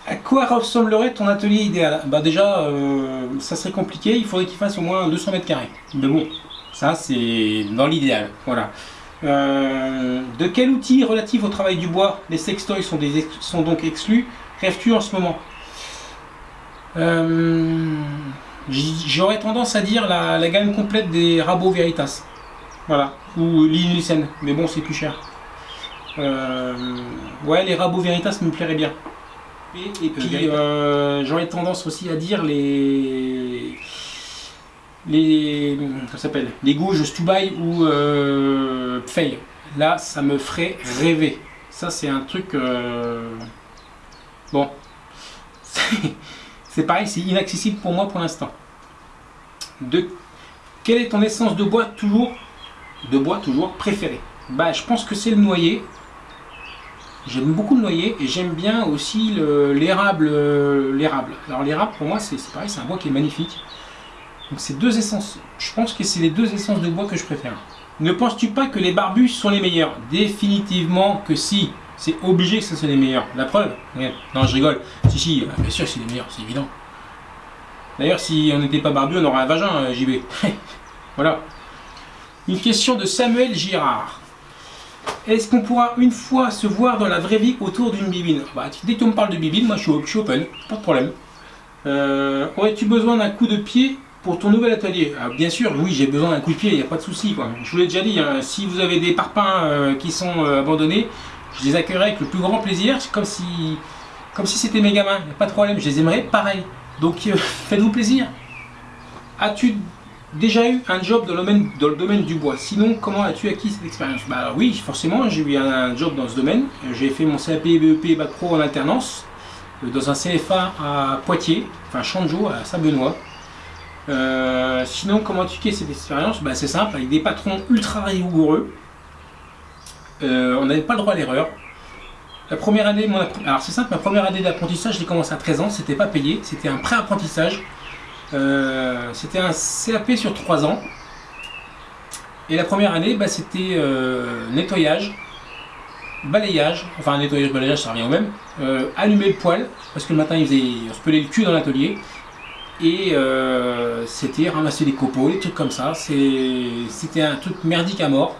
À quoi ressemblerait ton atelier idéal? Bah déjà, euh, ça serait compliqué. Il faudrait qu'il fasse au moins 200 mètres carrés. Mais bon, ça c'est dans l'idéal. Voilà. de quel outil relatif au travail du bois? Les sextoys sont donc exclus Rêves-tu en ce moment? Euh, j'aurais tendance à dire la, gamme complète des Rabo Veritas. Voilà. Ou l'Inulsen. Mais bon, c'est plus cher. Euh, ouais, les Rabo Veritas me plairait bien. Et, puis, euh, j'aurais tendance aussi à dire les. Les. ça s'appelle? Les gouges Stubai ou euh, Pfeil. Là, ça me ferait rêver. Ça, c'est un truc. Bon. [LAUGHS] C'est pareil, c'est inaccessible pour moi pour l'instant. De quelle est ton essence de bois toujours de bois toujours préférée Bah, je pense que c'est le noyer. J'aime beaucoup le noyer et j'aime bien aussi l'érable. L'érable. Alors l'érable pour moi c'est pareil, c'est un bois qui est magnifique. Donc c'est deux essences. Je pense que c'est les deux essences de bois que je préfère. Ne penses-tu pas que les barbus sont les meilleurs? Définitivement que si. C'est obligé que ce soit les meilleurs. La preuve Non, je rigole. Si, si, euh, bien sûr c'est les meilleurs, c'est évident. D'ailleurs, si on n'était pas barbu, on aurait un vagin, euh, JB. [LAUGHS] voilà. Une question de Samuel Girard. Est-ce qu'on pourra une fois se voir dans la vraie vie autour d'une bibine? Bah, Dès que tu me parles de bibine, moi je suis, open, pas de problème. Euh, aurais-tu besoin d'un coup de pied pour ton nouvel atelier? Ah, Bien sûr, oui, j'ai besoin d'un coup de pied, il n'y a pas de souci. Je vous l'ai déjà dit, hein, si vous avez des parpaings qui sont abandonnés, je les accueillerai avec le plus grand plaisir, comme si comme si c'était mes gamins, pas de problème, je les aimerais pareil. Donc euh, [LAUGHS] faites-vous plaisir. As-tu déjà eu un job dans le domaine, dans le domaine du bois? Sinon, comment as-tu acquis cette expérience? Bah, Oui, forcément, j'ai eu un, job dans ce domaine. J'ai fait mon CAP, BEP, Bac Pro en alternance euh, dans un CFA à Poitiers, enfin Changeau, à Saint-Benoît. Euh, sinon, comment as-tu acquis cette expérience? Bah, C'est simple, avec des patrons ultra rigoureux. Euh, on n'avait pas le droit à l'erreur. La première année, alors c'est simple, ma première année d'apprentissage, j'ai commencé à 13 ans, c'était pas payé, c'était un pré-apprentissage. Euh, c'était un CAP sur 3 ans. Et la première année, bah, c'était euh, nettoyage, balayage, enfin nettoyage, balayage, ça revient au même, allumer le poêle, parce que le matin, il on se pelait le cul dans l'atelier, et c'était ramasser les copeaux, des trucs comme ça, c'était un truc merdique à mort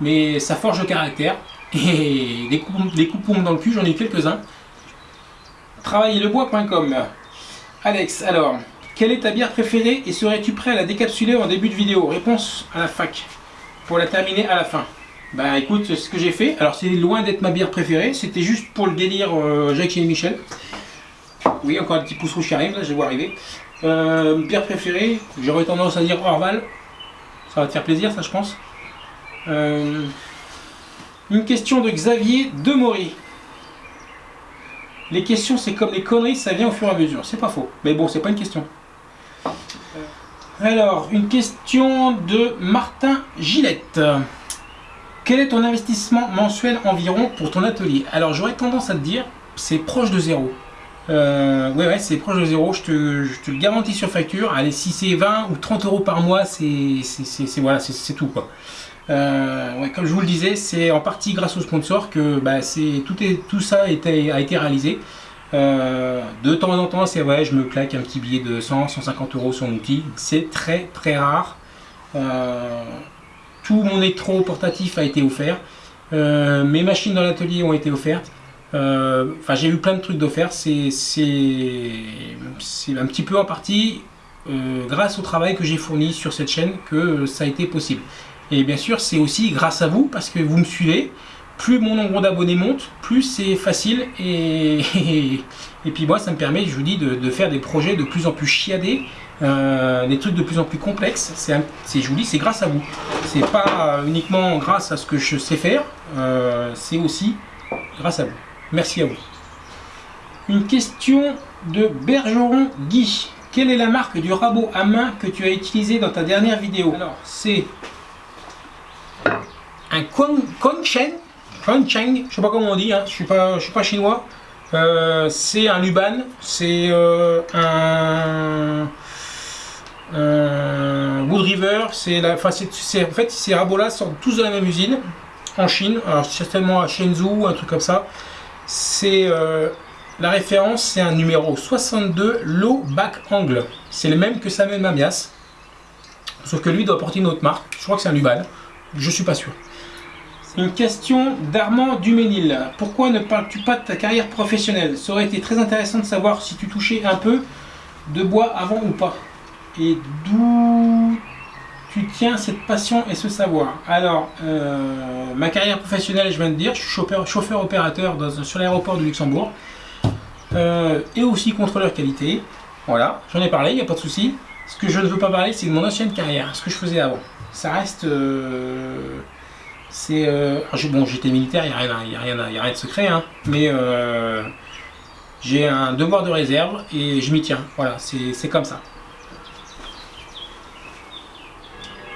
mais ça forge le caractère. [LAUGHS] Et des coups dans le cul, j'en ai quelques-uns. Travaillerlebois.com Alex, alors, quelle est ta bière préférée et serais-tu prêt à la décapsuler en début de vidéo? Réponse à la fac, pour la terminer à la fin. Bah écoute, c'est ce que j'ai fait. Alors c'est loin d'être ma bière préférée, c'était juste pour le délire euh, Jacques et Michel. Oui, encore un petit pouce rouge qui arrive, là je vais arriver. Euh, bière préférée, j'aurais tendance à dire Orval. Ça va te faire plaisir, ça je pense. Euh, une question de Xavier Demory. Les questions, c'est comme les conneries, ça vient au fur et à mesure. C'est pas faux. Mais bon, c'est pas une question. Alors, une question de Martin Gillette. Quel est ton investissement mensuel environ pour ton atelier? Alors, j'aurais tendance à te dire, c'est proche de zéro. Euh, ouais, ouais, c'est proche de zéro, je te, je te, garantis sur facture. Allez, si c'est 20 ou 30 euros par mois, c'est tout quoi. Euh, comme je vous le disais, c'est en partie grâce aux sponsors que bah, tout, ça a été, réalisé. Euh, de temps en temps, c'est je me claque un petit billet de 100, 150 euros sur outil. C'est très très rare. Euh, tout mon électro portatif a été offert. mes machines dans l'atelier ont été offertes. Enfin, j'ai eu plein de trucs d'offerts. C'est un petit peu en partie grâce au travail que j'ai fourni sur cette chaîne que ça a été possible. Et bien sûr, c'est aussi grâce à vous, parce que vous me suivez. Plus mon nombre d'abonnés monte, plus c'est facile. Et, [LAUGHS] et, puis moi, ça me permet, je vous dis, de, faire des projets de plus en plus chiadés euh, des trucs de plus en plus complexes. C'est, je vous dis, c'est grâce à vous. C'est pas uniquement grâce à ce que je sais faire, euh, c'est aussi grâce à vous. Merci à vous. Une question de Bergeron Guy. Quelle est la marque du rabot à main que tu as utilisé dans ta dernière vidéo? Alors, c'est un Kongchen, Kongchen, je sais pas comment on dit, hein, je suis suis pas chinois. Euh, c'est un Luban, c'est euh, un, Wood River, c'est la, en fait ces rabots là sortent tous de la même usine en Chine, certainement à Shenzhou, un truc comme ça. C'est euh, la référence, c'est un numéro 62 low back angle. C'est le même que Samuel Mamias, sauf que lui doit porter une autre marque. Je crois que c'est un Luban, je suis pas sûr. Une question d'Armand Duménil. Pourquoi ne parles-tu pas de ta carrière professionnelle? Ça aurait été très intéressant de savoir si tu touchais un peu de bois avant ou pas. Et d'où tu tiens cette passion et ce savoir? Alors, euh, ma carrière professionnelle, je viens de dire, je suis chauffeur, opérateur sur l'aéroport de Luxembourg. Euh, et aussi contrôleur qualité. Voilà, j'en ai parlé, il n'y a pas de souci. Ce que je ne veux pas parler, c'est de mon ancienne carrière, ce que je faisais avant. Ça reste... Euh, c'est euh, bon j'étais militaire il n'y a, rien, a, rien, rien de secret hein, mais euh, j'ai un devoir de réserve et je m'y tiens. Voilà c'est comme ça.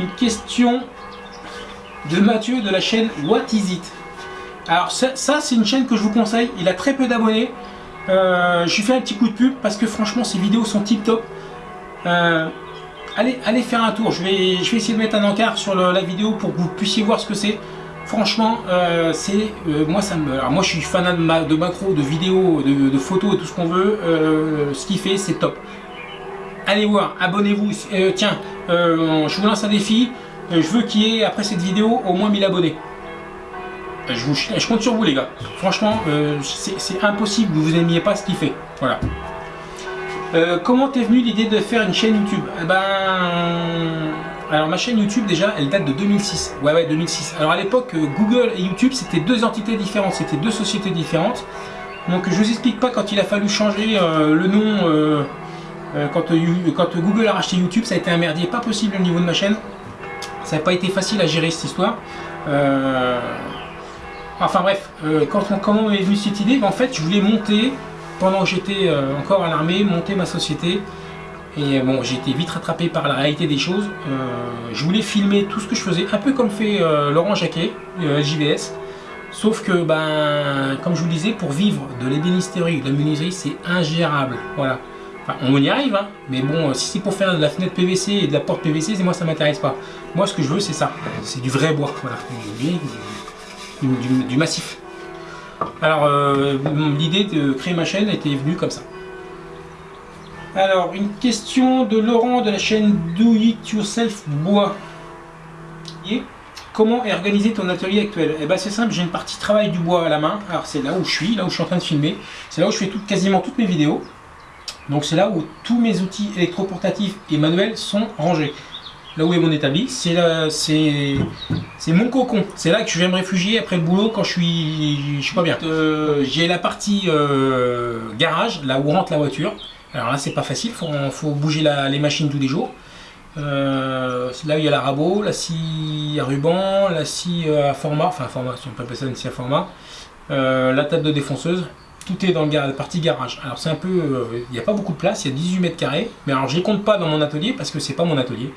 Une question de Mathieu de la chaîne What Is It? Alors ça, c'est une chaîne que je vous conseille. Il a très peu d'abonnés. Euh, je lui fais un petit coup de pub parce que franchement ses vidéos sont tip top allez, allez faire un tour. Je vais, je essayer de mettre un encart sur la vidéo pour que vous puissiez voir ce que c'est. Franchement, euh, c'est euh, moi ça me. Alors moi je suis fan de, de macro, de vidéos, de, photos et tout ce qu'on veut. Euh, ce qu'il fait, c'est top. Allez voir, abonnez-vous. tiens, je vous lance un défi. je veux qu'il y ait après cette vidéo au moins 1000 abonnés. Je, vous, je compte sur vous les gars. Franchement, c'est impossible que vous n'aimiez pas ce qu'il fait. Voilà. Euh, comment t'es venu l'idée de faire une chaîne YouTube? Eh ben, alors ma chaîne YouTube déjà, elle date de 2006. Ouais ouais 2006. Alors à l'époque, euh, Google et YouTube c'était deux entités différentes, c'était deux sociétés différentes. Donc je vous explique pas quand il a fallu changer euh, le nom. quand, Google a racheté YouTube, ça a été un merdier pas possible au niveau de ma chaîne. Ça n'a pas été facile à gérer cette histoire. Enfin bref, quand comment est venue cette idée? En fait, je voulais monter pendant que j'étais euh, encore à l'armée, monter ma société. Et bon, j'ai été vite rattrapé par la réalité des choses. Euh, je voulais filmer tout ce que je faisais, un peu comme fait euh, Laurent Jacquet, JVS. Sauf que, ben, comme je vous le disais, pour vivre de l'ébénisterie, de la menuiserie, c'est ingérable. Voilà. Enfin, on y arrive, hein, mais bon, si c'est pour faire de la fenêtre PVC et de la porte PVC, moi ça m'intéresse pas. Moi, ce que je veux, c'est ça. C'est du vrai bois, voilà. du massif. Alors, euh, l'idée de créer ma chaîne était venue comme ça. Alors, une question de Laurent de la chaîne Do It Yourself Bois. Comment est organisé ton atelier actuel? Eh bien c'est simple, j'ai une partie travail du bois à la main. Alors c'est là où je suis, là où je suis en train de filmer. C'est là où je fais quasiment toutes mes vidéos. Donc c'est là où tous mes outils électroportatifs et manuels sont rangés là où est mon établi, c'est mon cocon. C'est là que je vais me réfugier après le boulot quand je suis, je suis pas bien. Euh, j'ai la partie euh, garage, là où rentre la voiture. Alors là, c'est pas facile, faut, faut bouger les machines tous les jours. Euh, là où il y a la rabot, la scie à ruban, la scie à format, enfin format, si on peut appeler ça une scie à format, la table de défonceuse. Tout est dans la partie garage. Alors c'est un peu, il n'y a pas beaucoup de place, il y a 18 mètres carrés. Mais alors je les compte pas dans mon atelier parce que c'est pas mon atelier.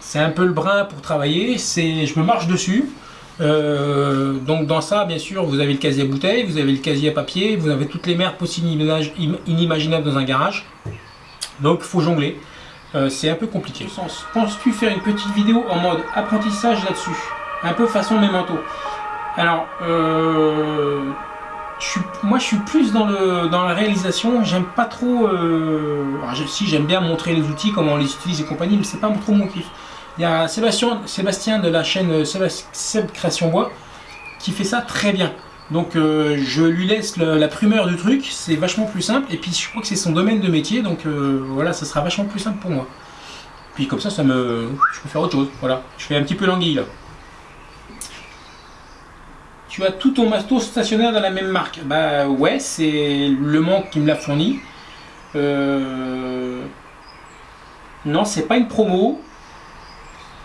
C'est un peu le brin pour travailler, je me marche dessus. Euh, donc dans ça, bien sûr, vous avez le casier à bouteille, vous avez le casier à papier, vous avez toutes les merdes possibles inimaginables dans un garage. Donc il faut jongler. Euh, c'est un peu compliqué. Penses-tu faire une petite vidéo en mode apprentissage là-dessus? Un peu façon memento. Alors, euh, moi je suis plus dans, la réalisation, j'aime pas trop, si j'aime bien montrer les outils, comment on les utilise et compagnie, mais c'est pas trop mon kiff. Il y a Sébastien, de la chaîne Seb Création Bois qui fait ça très bien. Donc euh, je lui laisse la primeur du truc, c'est vachement plus simple. Et puis je crois que c'est son domaine de métier, donc euh, voilà, ça sera vachement plus simple pour moi. Puis comme ça, ça me, je peux faire autre chose. Voilà, je fais un petit peu l'anguille là. Tu as tout ton matos stationnaire dans la même marque Bah ouais, c'est Le Mans qui me l'a fourni. Euh, Non, c'est pas une promo.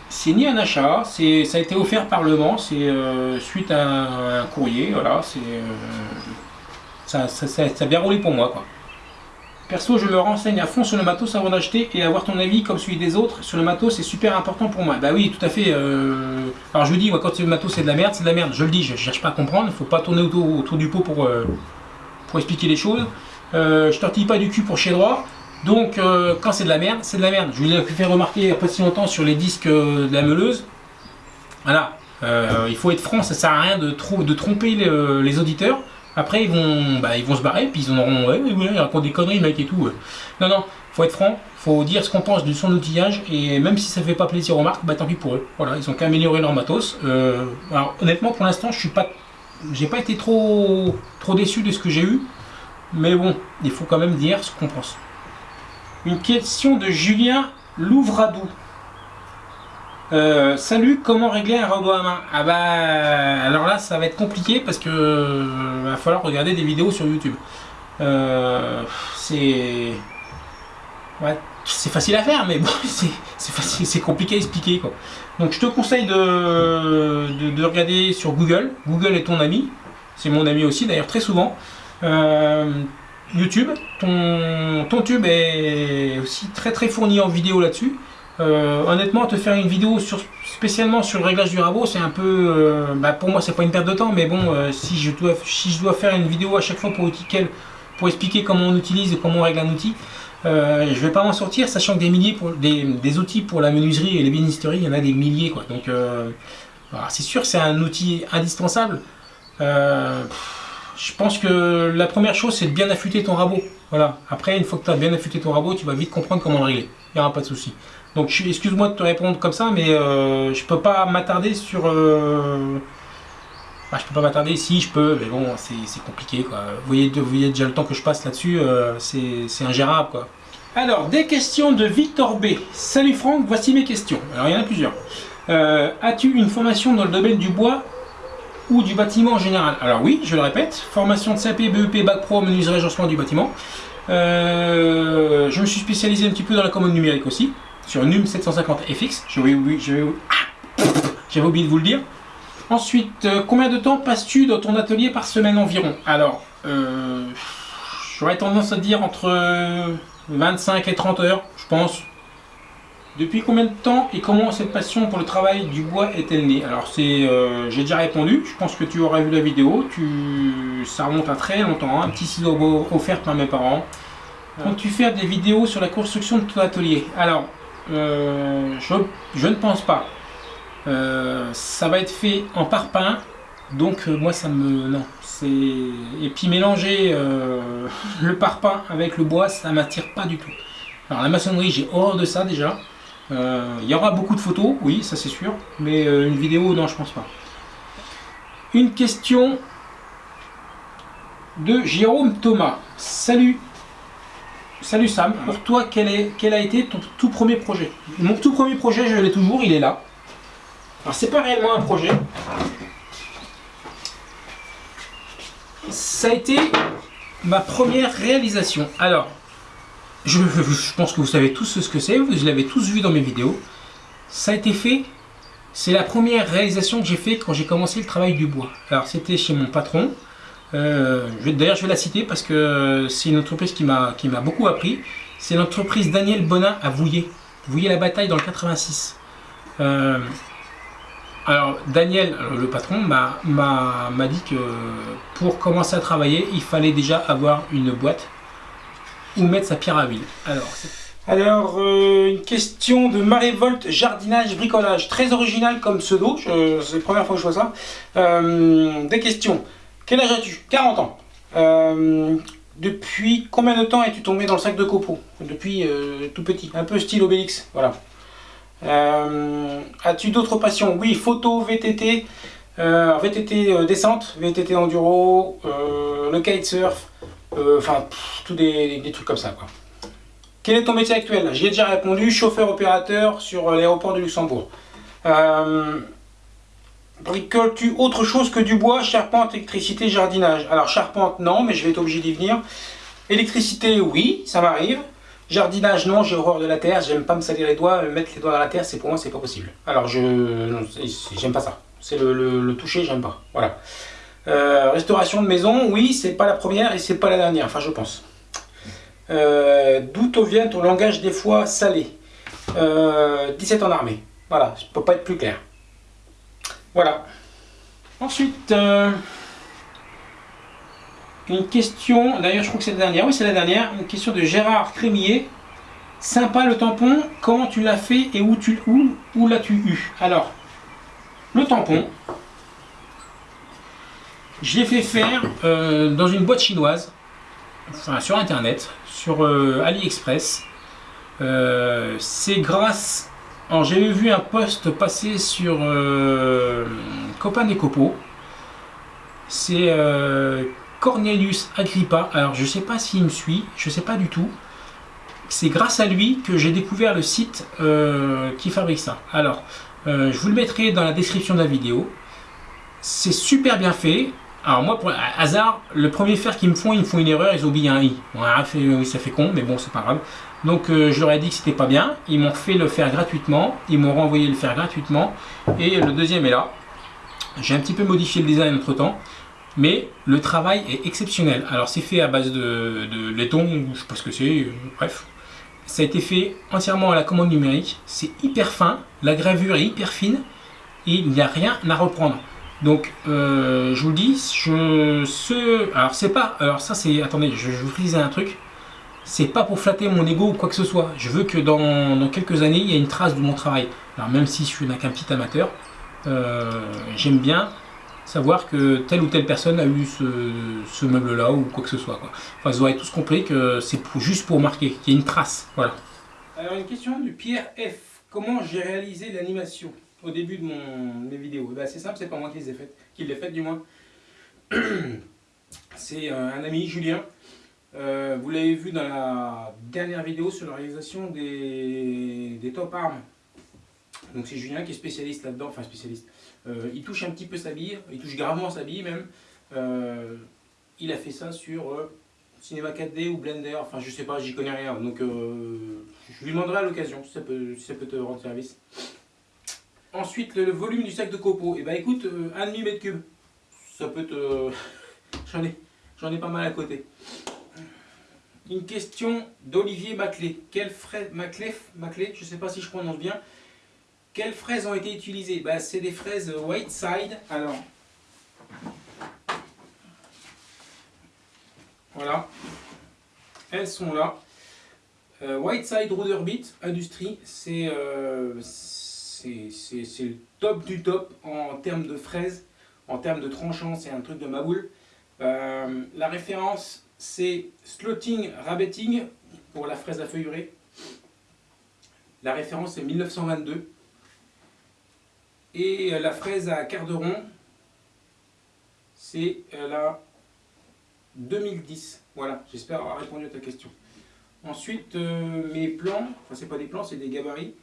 C'est ni un achat, ça a été offert par Le Mans, c'est euh, suite à un, courrier, voilà, c'est ça, ça, ça, ça a bien roulé pour moi quoi. Perso, je me renseigne à fond sur le matos avant d'acheter et avoir ton avis comme celui des autres sur le matos, c'est super important pour moi. Bah oui, tout à fait. Euh... Alors je vous dis, moi, quand le matos c'est de la merde, c'est de la merde. Je le dis, je ne cherche pas à comprendre. Il faut pas tourner autour, du pot pour, euh, pour expliquer les choses. Euh, je tortille pas du cul pour chez droit. Donc euh, quand c'est de la merde, c'est de la merde. Je vous ai fait remarquer il n'y a pas si longtemps sur les disques de la meuleuse. Voilà, il faut être franc, ça sert à rien de, de tromper les auditeurs. Après, ils vont, bah, ils vont se barrer, puis ils en auront, ouais, ouais, ils racontent des conneries, mec, et tout. Non, non, faut être franc, faut dire ce qu'on pense de son outillage, et même si ça fait pas plaisir aux marques, bah tant pis pour eux. Voilà, ils ont qu'à améliorer leur matos. Euh, alors, honnêtement, pour l'instant, je suis pas, j'ai pas été trop, trop déçu de ce que j'ai eu, mais bon, il faut quand même dire ce qu'on pense. Une question de Julien Louvradou. Euh, salut, comment régler un robot à main? Ah bah alors là ça va être compliqué parce que euh, va falloir regarder des vidéos sur YouTube. Euh, c'est ouais, c'est facile à faire mais bon [LAUGHS] c'est compliqué à expliquer quoi. Donc je te conseille de, de, de regarder sur Google. Google est ton ami, c'est mon ami aussi d'ailleurs très souvent. YouTube, ton, tube est aussi très très fourni en vidéo là-dessus. Euh, honnêtement, te faire une vidéo spécialement sur le réglage du rabot, c'est un peu, euh, bah, pour moi, c'est pas une perte de temps, mais bon, euh, si je dois, faire une vidéo à chaque fois pour, pour expliquer comment on utilise et comment on règle un outil, je vais pas m'en sortir, sachant que des milliers des, outils pour la menuiserie et l'ébénisterie, il y en a des milliers, quoi. Donc, voilà, c'est sûr, c'est un outil indispensable. Je pense que la première chose, c'est de bien affûter ton rabot. Voilà. Après, une fois que tu as bien affûté ton rabot, tu vas vite comprendre comment le régler. Il n'y aura pas de souci. Donc, excuse-moi de te répondre comme ça, mais euh, je peux pas m'attarder sur. Euh... ah, je peux pas m'attarder. Si, je peux, mais bon, c'est compliqué. Vous, voyez, déjà le temps que je passe là-dessus, euh, c'est ingérable. Alors, des questions de Victor B. Salut Franck, voici mes questions. Alors, il y en a plusieurs. Euh, As-tu une formation dans le domaine du bois ou du bâtiment en général? Alors oui, je le répète, formation de CAP, BEP, Bac Pro, menuiserie, agencement du bâtiment. Euh, je me suis spécialisé un petit peu dans la commande numérique aussi, sur NUM 750 FX. J'avais oublié, j'avais- ah j'avais oublié de vous le dire. Ensuite, euh, combien de temps passes-tu dans ton atelier par semaine environ? Alors, euh, j'aurais tendance à dire entre 25 et 30 heures, je pense. Depuis combien de temps et comment cette passion pour le travail du bois est-elle née? Alors c'est, euh, j'ai déjà répondu. Je pense que tu auras vu la vidéo. Tu, ça remonte à très longtemps. hein. Un petit ciseau offert par mes parents. Comptes-tu faire des vidéos sur la construction de ton atelier Alors, euh, je, ne pense pas. Euh, ça va être fait en parpaing. Donc euh, moi ça me non c'est et puis mélanger [LAUGHS] le parpaing avec le bois ça m'attire pas du tout. Alors la maçonnerie j'ai horreur de ça déjà. Il y aura beaucoup de photos, oui, ça c'est sûr, mais une vidéo, non, je pense pas. Une question de Jérôme Thomas. Salut, salut Sam. Pour toi, quel, est, quel a été ton tout premier projet? Mon tout premier projet, je l'ai toujours, il est là. Alors c'est pas réellement un projet. Ça a été ma première réalisation. Alors, je, pense que vous savez tous ce que c'est, vous l'avez tous vu dans mes vidéos. Ça a été fait, c'est la première réalisation que j'ai fait quand j'ai commencé le travail du bois. Alors c'était chez mon patron. Euh, D'ailleurs je vais la citer parce que c'est une entreprise qui m'a beaucoup appris. C'est l'entreprise Daniel Bonin à Vouillé. Vouillé la bataille dans le 86. Euh, alors Daniel, alors, le patron, m'a dit que pour commencer à travailler, il fallait déjà avoir une boîte ou mettre sa pierre à huile. Alors, alors euh, une question de Marévolte Jardinage Bricolage, très original comme pseudo, c'est la première fois que je vois ça. Euh, des questions. Quel âge as-tu? 40 ans. Euh, depuis combien de temps es-tu tombé dans le sac de copeaux? Depuis euh, tout petit, un peu style Obélix, voilà. Euh, As-tu d'autres passions? Oui, photo, VTT, VTT descente, VTT enduro, le kitesurf, enfin tous des, trucs comme ça. Quel est ton métier actuel? J'y ai déjà répondu, chauffeur opérateur sur l'aéroport de Luxembourg. Bricoles-tu autre chose que du bois, charpente, électricité, jardinage? Alors charpente non, mais je vais être obligé d'y venir. Électricité oui, ça m'arrive. Jardinage, non, j'ai horreur de la terre, j'aime pas me salir les doigts, mettre les doigts dans la terre, c'est pour moi, c'est pas possible. Alors, je j'aime pas ça. C'est le, toucher, j'aime pas. Voilà. Euh, restauration de maison, oui, c'est pas la première et c'est pas la dernière, enfin, je pense. Euh, D'où vient ton langage des fois salé? 17 euh, en armée. Voilà, je peux pas être plus clair. Voilà. Ensuite, euh, une question, d'ailleurs je crois que c'est la dernière, oui c'est la dernière, une question de Gérard Crémier. Sympa le tampon, comment tu l'as fait et où, tu, l'as-tu eu? Alors, le tampon, je l'ai fait faire euh, dans une boîte chinoise, enfin sur internet, sur euh, AliExpress. C'est grâce... Alors j'avais vu un post passer sur Copain et Copo. C'est Cornelius Agrippa. Alors, je ne sais pas s'il me suit, je ne sais pas du tout. C'est grâce à lui que j'ai découvert le site euh, qui fabrique ça. Alors, euh, je vous le mettrai dans la description de la vidéo. C'est super bien fait. Alors moi, pour hasard, le premier fer qu'ils me font, ils me font une erreur, ils oublié un i. oui, ça fait con, mais bon, c'est pas grave. Donc euh, je leur ai dit que c'était pas bien. Ils m'ont fait le faire gratuitement. Ils m'ont renvoyé le faire gratuitement. Et le deuxième est là. J'ai un petit peu modifié le design entre temps mais le travail est exceptionnel. Alors c'est fait à base de, laiton, je sais pas ce que c'est, euh, bref. Ça a été fait entièrement à la commande numérique, c'est hyper fin, la gravure est hyper fine, et il n'y a rien à reprendre. Donc euh, je vous le dis, je, ce, alors c'est pas, alors ça c'est, attendez, je, vous disais un truc, c'est pas pour flatter mon ego ou quoi que ce soit. Je veux que dans, quelques années, il y ait une trace de mon travail. Alors même si je suis qu'un petit amateur, euh, j'aime bien savoir que telle ou telle personne a eu ce, meuble-là ou quoi que ce soit. Quoi. Enfin, ils auraient tous compris que c'est juste pour marquer, qu'il y a une trace. Voilà. Alors, une question du Pierre F. Comment j'ai réalisé l'animation au début de, mon, mes vidéos? Eh ben, C'est simple, c'est pas moi qui les ai faites, qui l'ai fait du moins. [CLEARS THROAT] C'est euh, un ami, Julien. Euh, vous l'avez vu dans la dernière vidéo sur la réalisation des, des top arms. Donc c'est Julien qui est spécialiste là-dedans, enfin spécialiste, euh, il touche un petit peu sa bille, il touche gravement sa bille même. Euh, il a fait ça sur Cinéma 4D ou Blender, enfin je sais pas, j'y connais rien. Donc je lui demanderai à l'occasion si, ça peut, te rendre service. Ensuite, le, volume du sac de copeaux. Et eh ben écoute, 1,5 mètre cube. Ça peut te... [LAUGHS] J'en ai, ai pas mal à côté. Une question d'Olivier Maclé. Je sais pas si je prononce bien. Quelles fraises ont été utilisées? Bah, C'est des fraises White Side. Alors, voilà, elles sont là. Euh, White Side Ruderbit Industrie, euh, c'est le top du top en termes de fraises, en termes de tranchants, c'est un truc de ma boule. Euh, la référence, c'est Slotting Rabbetting pour la fraise à feuillurer. La référence, c'est 1922. Et euh, la fraise à quart de rond, c'est euh, la 2010. Voilà, j'espère avoir répondu à ta question. Ensuite, euh, mes plans, enfin c'est pas des plans, c'est des gabarits.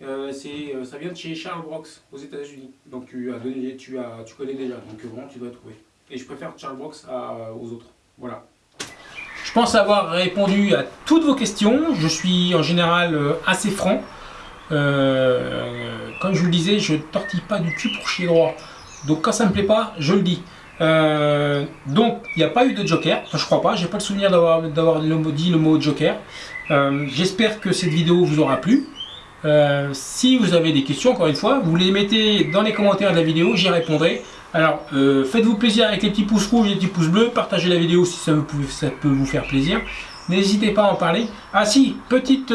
ça vient de chez Charles Brox aux États-Unis. Donc tu as donné, tu as, tu connais déjà. Donc vraiment, tu dois trouver. Et je préfère Charles Brox aux autres. Voilà. Pense avoir répondu à toutes vos questions. Je suis en général assez franc. Euh, comme je vous le disais, je tortille pas du cul pour chier droit. Donc quand ça me plaît pas, je le dis. Euh, donc il n'y a pas eu de joker, je crois pas, j'ai pas le souvenir d'avoir dit le mot joker. Euh, j'espère que cette vidéo vous aura plu. si vous avez des questions, encore une fois, vous les mettez dans les commentaires de la vidéo, j'y répondrai. Alors, faites-vous plaisir avec les petits pouces rouges et les petits pouces bleus, partagez la vidéo si ça, peut vous faire plaisir. N'hésitez pas à en parler. Ah si, petite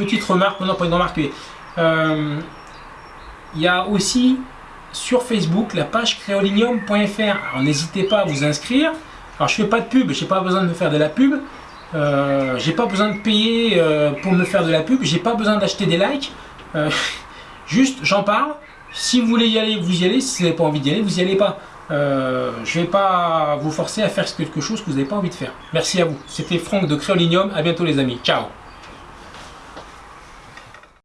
petite remarque, non pas une remarque, euh, il y a aussi sur Facebook la page créolinium.fr. Alors n'hésitez pas à vous inscrire. Alors je fais pas de pub, j'ai pas besoin de me faire de la pub. Euh, j'ai pas besoin de payer euh, pour me faire de la pub, j'ai pas besoin d'acheter des likes. [LAUGHS] juste j'en parle. Si vous voulez y aller, vous y allez. Si vous n'avez pas envie d'y aller, vous y allez pas. je vais pas vous forcer à faire quelque chose que vous n'avez pas envie de faire. Merci à vous. C'était Franck de Créolinium. À bientôt les amis. Ciao